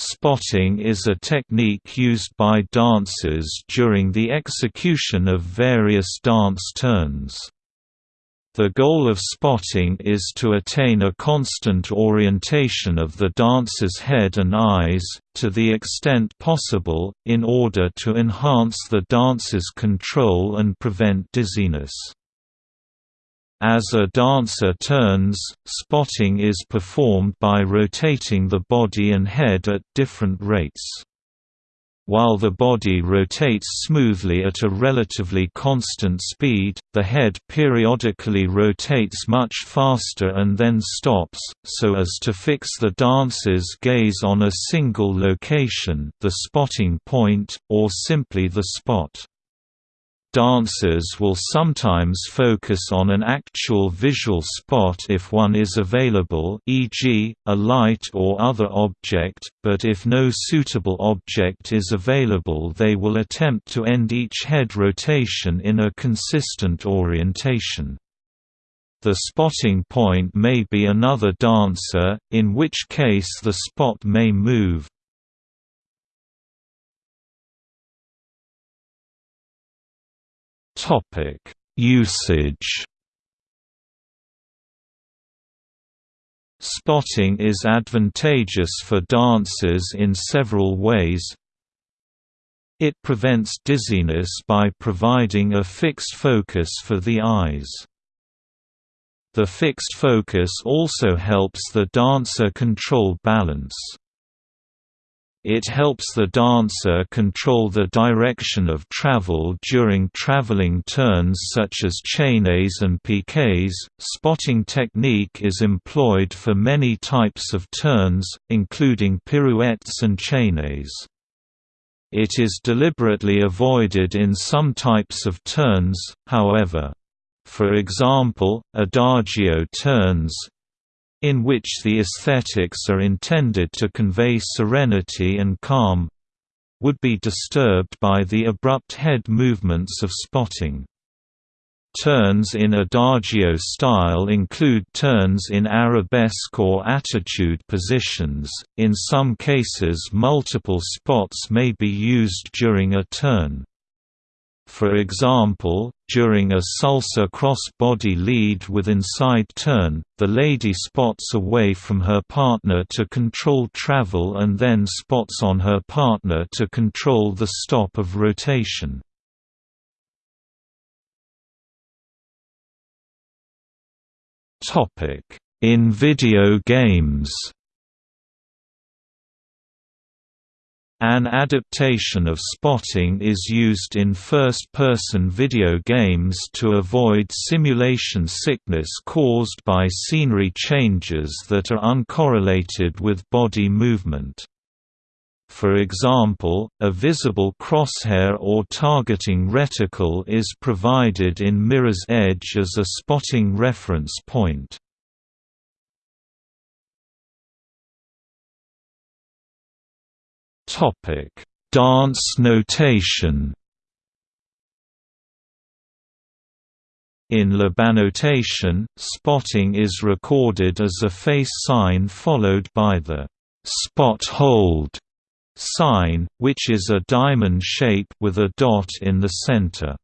Spotting is a technique used by dancers during the execution of various dance turns. The goal of spotting is to attain a constant orientation of the dancer's head and eyes, to the extent possible, in order to enhance the dancer's control and prevent dizziness. As a dancer turns, spotting is performed by rotating the body and head at different rates. While the body rotates smoothly at a relatively constant speed, the head periodically rotates much faster and then stops, so as to fix the dancer's gaze on a single location the spotting point, or simply the spot. Dancers will sometimes focus on an actual visual spot if one is available e.g., a light or other object, but if no suitable object is available they will attempt to end each head rotation in a consistent orientation. The spotting point may be another dancer, in which case the spot may move, Topic: Usage. Spotting is advantageous for dancers in several ways. It prevents dizziness by providing a fixed focus for the eyes. The fixed focus also helps the dancer control balance. It helps the dancer control the direction of travel during traveling turns such as chaînés and piqués. Spotting technique is employed for many types of turns, including pirouettes and chaînés. It is deliberately avoided in some types of turns, however. For example, adagio turns, in which the aesthetics are intended to convey serenity and calm would be disturbed by the abrupt head movements of spotting. Turns in adagio style include turns in arabesque or attitude positions, in some cases multiple spots may be used during a turn. For example, during a salsa cross-body lead with inside turn, the lady spots away from her partner to control travel and then spots on her partner to control the stop of rotation. In video games An adaptation of spotting is used in first-person video games to avoid simulation sickness caused by scenery changes that are uncorrelated with body movement. For example, a visible crosshair or targeting reticle is provided in Mirror's Edge as a spotting reference point. Topic: Dance notation. In labanotation, spotting is recorded as a face sign followed by the spot hold sign, which is a diamond shape with a dot in the center.